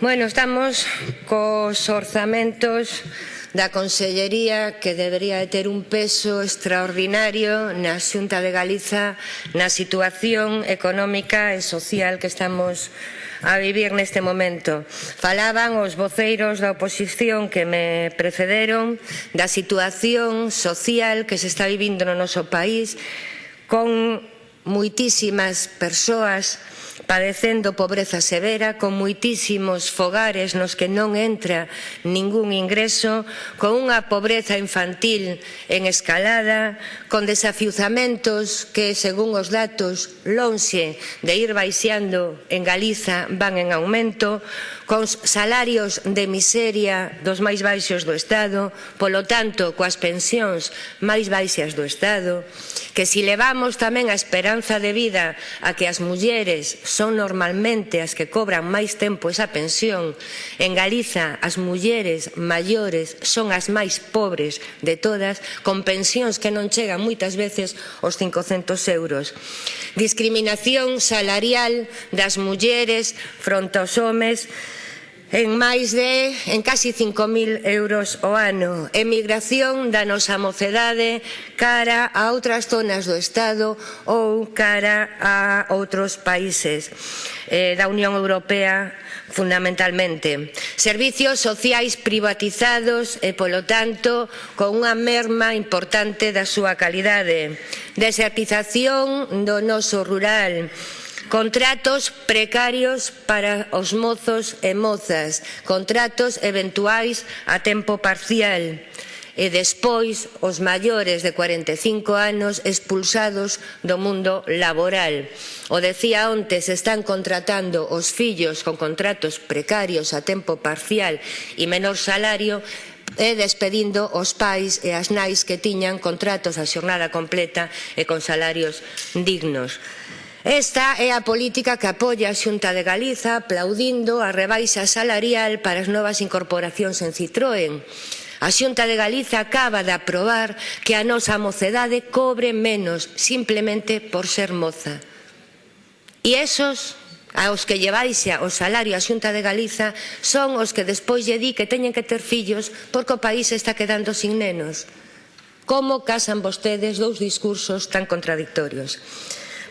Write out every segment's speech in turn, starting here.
Bueno, estamos cos orzamentos da Consellería que debería de ter un peso extraordinario na Xunta de Galiza na situación económica e social que estamos a vivir neste momento. Falaban os voceiros da oposición que me precederon da situación social que se está vivindo no noso país con moitísimas persoas padecendo pobreza severa, con moitísimos fogares nos que non entra ningún ingreso, con unha pobreza infantil en escalada, con desafiuzamentos que, según os datos, lonxe de ir baixando en Galiza van en aumento, con salarios de miseria dos máis baixos do Estado, polo tanto, coas pensións máis baixas do Estado, que si levamos tamén a esperanza de vida a que as mulleres son normalmente as que cobran máis tempo esa pensión. En Galiza, as mulleres maiores son as máis pobres de todas, con pensións que non chegan moitas veces aos 500 euros. Discriminación salarial das mulleres fronte aos homes, en máis de, en casi 5.000 euros o ano. Emigración da nosa mocedade cara a outras zonas do Estado ou cara a outros países eh, da Unión Europea fundamentalmente. Servicios sociais privatizados e, polo tanto, con unha merma importante da súa calidade. Desertización do noso rural Contratos precarios para os mozos e mozas, contratos eventuais a tempo parcial e despois os maiores de 45 anos expulsados do mundo laboral. O decía onte, se están contratando os fillos con contratos precarios a tempo parcial e menor salario, e despedindo os pais e as nais que tiñan contratos a xornada completa e con salarios dignos. Esta é a política que apoia a Xunta de Galiza aplaudindo a rebaixa salarial para as novas incorporacións en Citroën. A Xunta de Galiza acaba de aprobar que a nosa mocedade cobre menos simplemente por ser moza. E esos aos que lleváis o salario a Xunta de Galiza son os que despois lle di que teñen que ter fillos porque o país está quedando sin nenos. Como casan vostedes dous discursos tan contradictorios?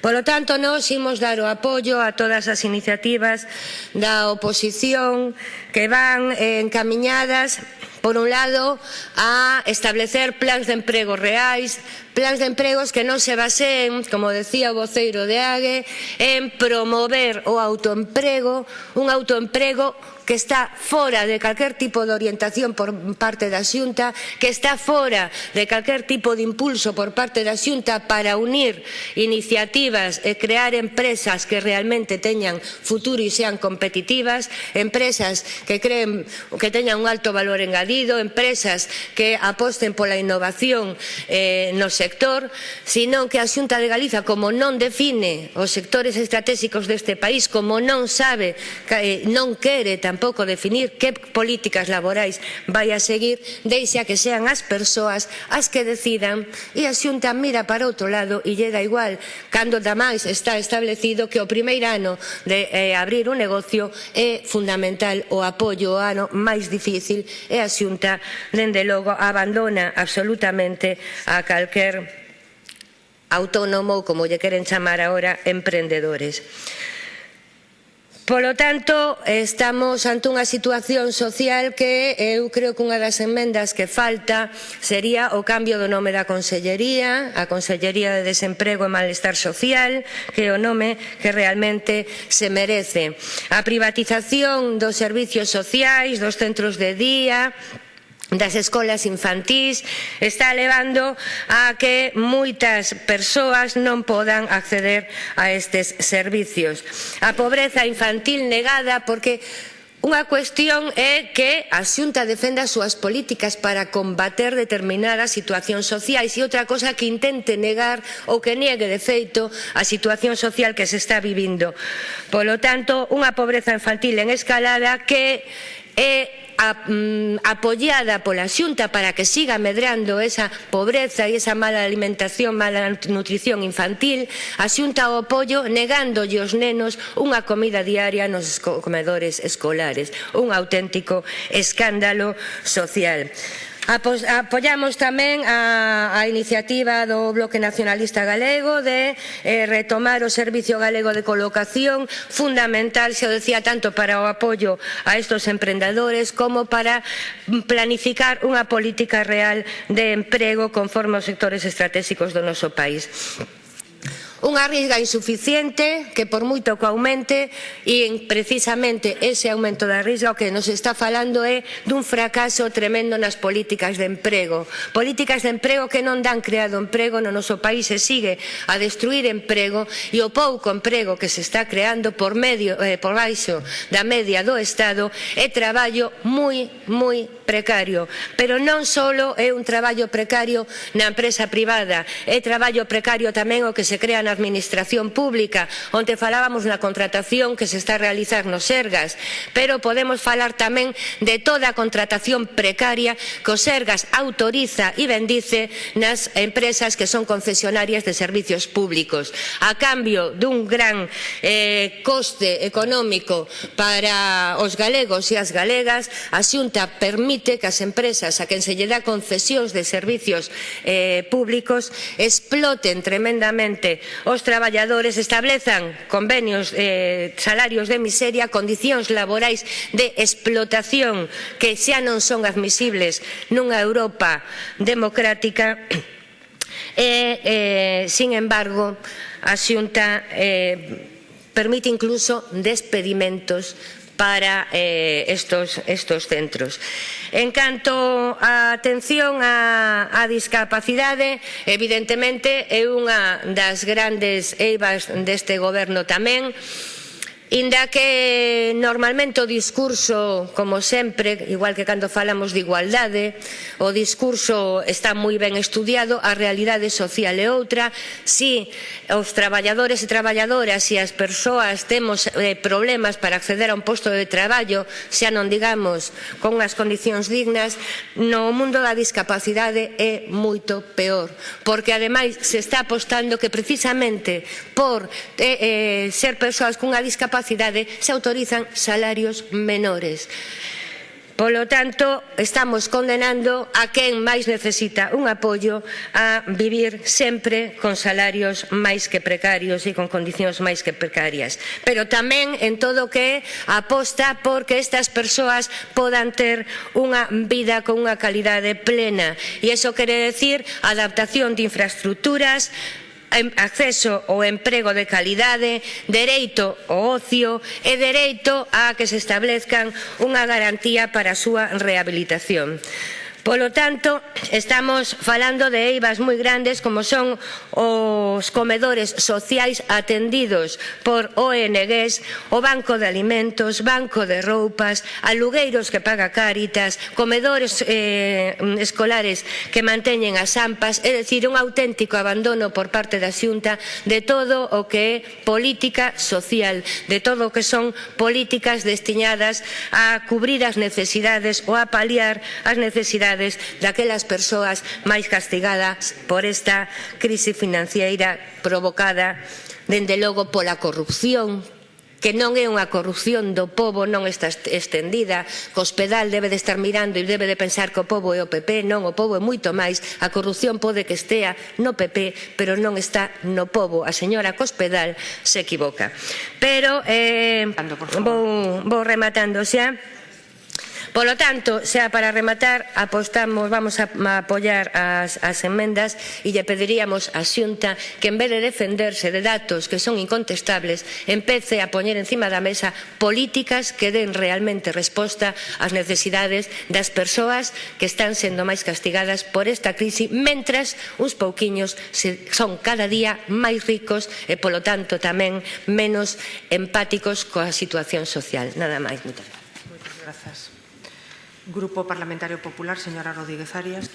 Polo tanto, nós imos dar o apoio a todas as iniciativas da oposición que van eh, por un lado, a establecer plans de emprego reais, plans de empregos que non se baseen, como decía o voceiro de AGE, en promover o autoemprego, un autoemprego que está fora de calquer tipo de orientación por parte da Xunta, que está fora de calquer tipo de impulso por parte da Xunta para unir iniciativas e crear empresas que realmente teñan futuro e sean competitivas, empresas que creen que teñan un alto valor engadido, habido empresas que aposten pola innovación eh, no sector, senón que a Xunta de Galiza, como non define os sectores estratégicos deste país, como non sabe, eh, non quere tampouco definir que políticas laborais vai a seguir, deixa que sean as persoas as que decidan e a Xunta mira para outro lado e lle da igual cando damais está establecido que o primeiro ano de eh, abrir un negocio é fundamental o apoio o ano máis difícil e a Xunta xunta, dende logo, abandona absolutamente a calquer autónomo, como lle queren chamar agora, emprendedores. Polo tanto, estamos ante unha situación social que eu creo que unha das enmendas que falta sería o cambio do nome da Consellería, a Consellería de Desemprego e Malestar Social, que é o nome que realmente se merece. A privatización dos servicios sociais, dos centros de día, das escolas infantís está levando a que moitas persoas non podan acceder a estes servicios. A pobreza infantil negada porque Unha cuestión é que a Xunta defenda as súas políticas para combater determinadas situacións sociais e outra cosa que intente negar ou que niegue de feito a situación social que se está vivindo. Polo tanto, unha pobreza infantil en escalada que é a, mm, apoiada pola xunta para que siga medrando esa pobreza e esa mala alimentación, mala nutrición infantil, a xunta o apoio negándolle aos nenos unha comida diaria nos comedores escolares. Un auténtico escándalo social. Apos, apoyamos tamén a, a iniciativa do Bloque Nacionalista Galego de eh, retomar o Servicio Galego de Colocación, fundamental, se o decía, tanto para o apoio a estos emprendedores como para mm, planificar unha política real de emprego conforme aos sectores estratégicos do noso país. Unha risga insuficiente que por moito que aumente e precisamente ese aumento da risga o que nos está falando é dun fracaso tremendo nas políticas de emprego. Políticas de emprego que non dan creado emprego no noso país e sigue a destruir emprego e o pouco emprego que se está creando por, medio, eh, por baixo da media do Estado é traballo moi, moi precario. Pero non só é un traballo precario na empresa privada, é traballo precario tamén o que se crea na Administración Pública. onde falábamos na contratación que se está a realizar nos Sergas, pero podemos falar tamén de toda a contratación precaria que os Sergas autoriza e bendice nas empresas que son concesionarias de servicios públicos. A cambio dun gran eh, coste económico para os galegos e as galegas, a Xunta permite que as empresas a quen se lle dá concesións de servicios eh, públicos exploten tremendamente os traballadores establezan convenios, eh, salarios de miseria, condicións laborais de explotación que xa non son admisibles nunha Europa democrática. E, eh, sin embargo, a Xunta eh, permite incluso despedimentos para eh, estos, estos centros. En canto a atención á, á discapacidade, evidentemente é unha das grandes eivas deste goberno tamén, Inda que normalmente o discurso, como sempre, igual que cando falamos de igualdade, o discurso está moi ben estudiado, a realidade social é outra. Si os traballadores e traballadoras e as persoas temos eh, problemas para acceder a un posto de traballo, xa non digamos con as condicións dignas, no mundo da discapacidade é moito peor, porque ademais se está apostando que precisamente por eh, eh, ser persoas cunha discapacidade capacidade se autorizan salarios menores. Polo tanto, estamos condenando a quen máis necesita un apoio a vivir sempre con salarios máis que precarios e con condicións máis que precarias. Pero tamén en todo que aposta por que estas persoas podan ter unha vida con unha calidade plena. E iso quere decir adaptación de infraestructuras, acceso ao emprego de calidade, dereito ao ocio e dereito a que se establezcan unha garantía para a súa rehabilitación. Polo tanto, estamos falando de eivas moi grandes como son os comedores sociais atendidos por ONGs, o Banco de Alimentos, Banco de Roupas, alugueiros que paga Cáritas, comedores eh, escolares que manteñen as ampas, é dicir, un auténtico abandono por parte da xunta de todo o que é política social, de todo o que son políticas destinadas a cubrir as necesidades ou a paliar as necesidades necesidades daquelas persoas máis castigadas por esta crise financiera provocada dende logo pola corrupción que non é unha corrupción do pobo, non está estendida, que Hospedal debe de estar mirando e debe de pensar que o pobo é o PP, non, o pobo é moito máis, a corrupción pode que estea no PP, pero non está no pobo, a señora Cospedal se equivoca. Pero, eh, vou, vou rematando xa, Polo tanto, xa para rematar, apostamos, vamos a, a apoiar as, as enmendas e lle pediríamos a Xunta que en vez de defenderse de datos que son incontestables, empece a poñer encima da mesa políticas que den realmente resposta ás necesidades das persoas que están sendo máis castigadas por esta crise, mentras uns pouquiños son cada día máis ricos e, polo tanto, tamén menos empáticos coa situación social. Nada máis. Moitas gracias. Grupo Parlamentario Popular, señora Rodríguez Arias.